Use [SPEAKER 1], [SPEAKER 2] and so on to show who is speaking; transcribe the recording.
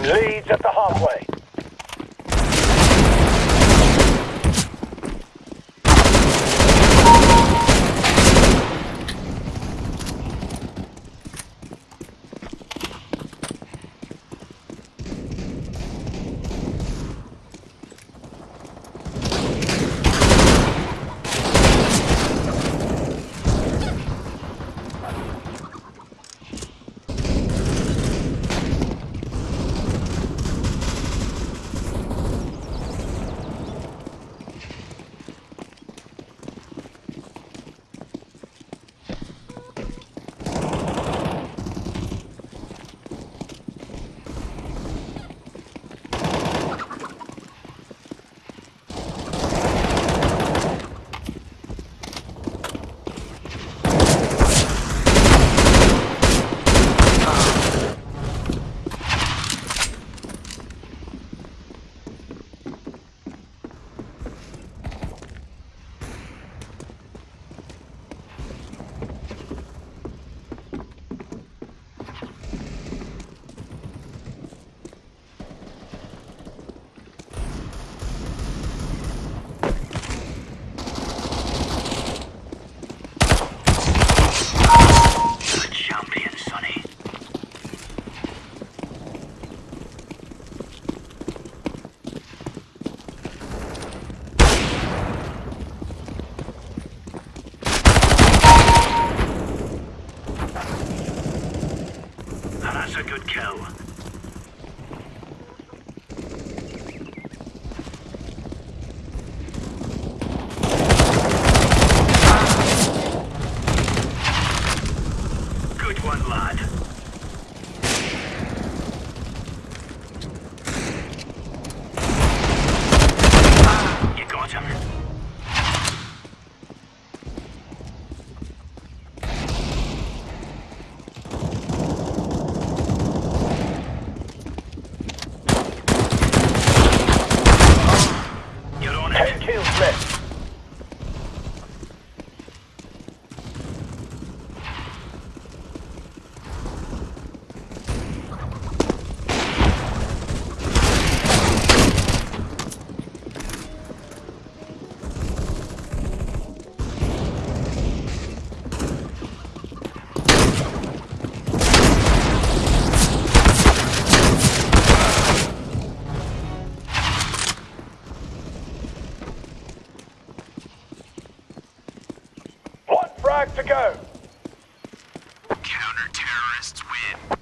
[SPEAKER 1] leads at the halfway.
[SPEAKER 2] Good one, lad. frag
[SPEAKER 1] to go.
[SPEAKER 2] Counter-terrorists win.